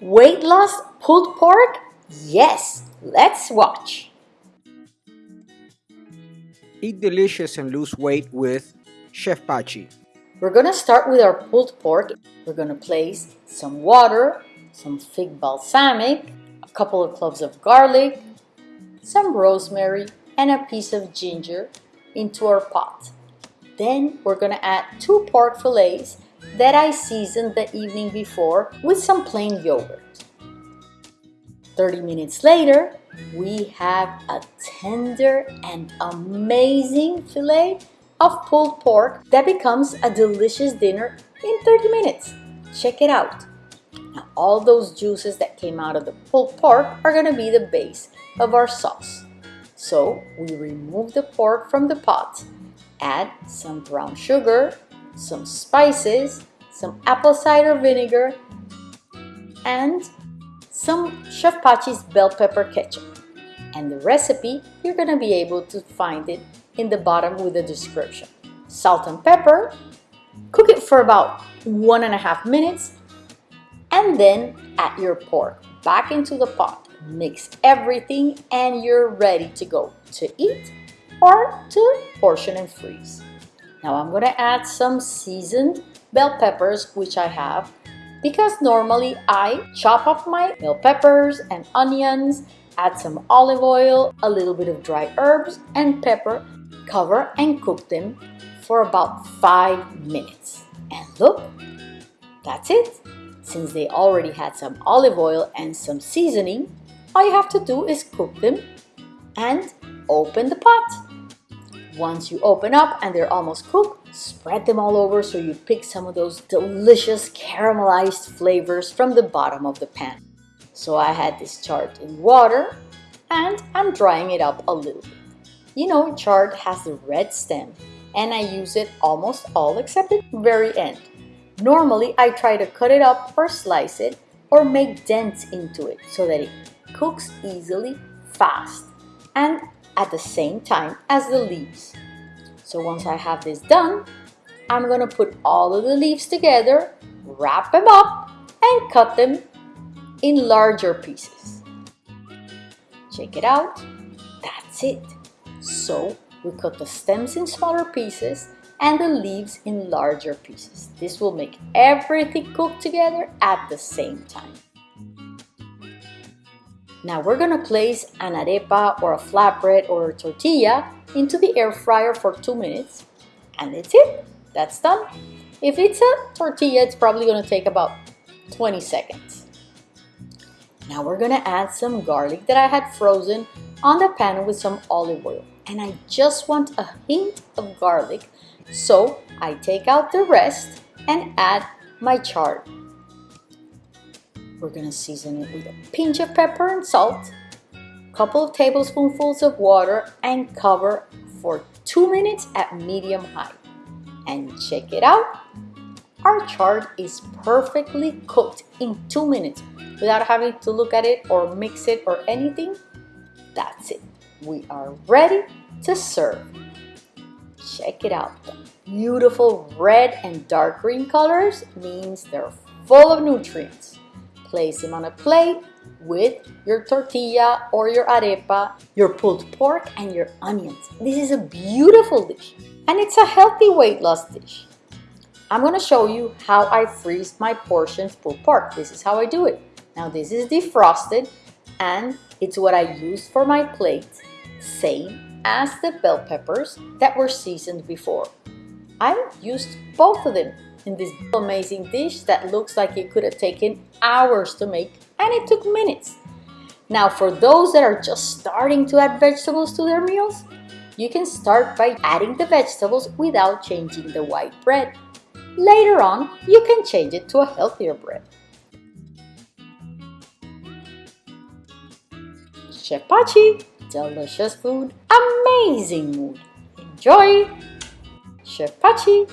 weight loss pulled pork? Yes, let's watch. Eat delicious and lose weight with Chef Pachi. We're gonna start with our pulled pork. We're gonna place some water, some fig balsamic, a couple of cloves of garlic, some rosemary, and a piece of ginger into our pot. Then we're gonna add two pork fillets that I seasoned the evening before with some plain yogurt. 30 minutes later, we have a tender and amazing filet of pulled pork that becomes a delicious dinner in 30 minutes. Check it out. Now, all those juices that came out of the pulled pork are going to be the base of our sauce. So we remove the pork from the pot, add some brown sugar, some spices, some apple cider vinegar, and some Chef Pachi's bell pepper ketchup. And the recipe, you're gonna be able to find it in the bottom with the description. Salt and pepper, cook it for about one and a half minutes, and then add your pork back into the pot. Mix everything and you're ready to go to eat or to portion and freeze. Now I'm gonna add some seasoned bell peppers, which I have because normally I chop up my bell peppers and onions, add some olive oil, a little bit of dry herbs and pepper, cover and cook them for about 5 minutes. And look, that's it. Since they already had some olive oil and some seasoning, all you have to do is cook them and open the pot. Once you open up and they're almost cooked, spread them all over so you pick some of those delicious caramelized flavors from the bottom of the pan. So I had this chard in water and I'm drying it up a little bit. You know, chard has the red stem and I use it almost all except the very end. Normally, I try to cut it up or slice it or make dents into it so that it cooks easily, fast, and at the same time as the leaves. So once I have this done, I'm gonna put all of the leaves together, wrap them up, and cut them in larger pieces. Check it out, that's it. So we cut the stems in smaller pieces and the leaves in larger pieces. This will make everything cook together at the same time. Now we're gonna place an arepa or a flatbread or a tortilla into the air fryer for two minutes and that's it, that's done. If it's a tortilla, it's probably gonna take about 20 seconds. Now we're gonna add some garlic that I had frozen on the pan with some olive oil. And I just want a hint of garlic, so I take out the rest and add my chard. We're gonna season it with a pinch of pepper and salt, a couple of tablespoonfuls of water, and cover for two minutes at medium high. And check it out, our chard is perfectly cooked in two minutes without having to look at it or mix it or anything. That's it. We are ready to serve. Check it out. The beautiful red and dark green colors means they're full of nutrients. Place them on a plate with your tortilla or your arepa, your pulled pork, and your onions. This is a beautiful dish and it's a healthy weight loss dish. I'm going to show you how I freeze my portions pulled pork. This is how I do it. Now this is defrosted and it's what I used for my plate, same as the bell peppers that were seasoned before. I used both of them in this amazing dish that looks like it could have taken hours to make and it took minutes. Now for those that are just starting to add vegetables to their meals, you can start by adding the vegetables without changing the white bread. Later on, you can change it to a healthier bread. Chef delicious food, amazing mood. Enjoy! Chef Pachi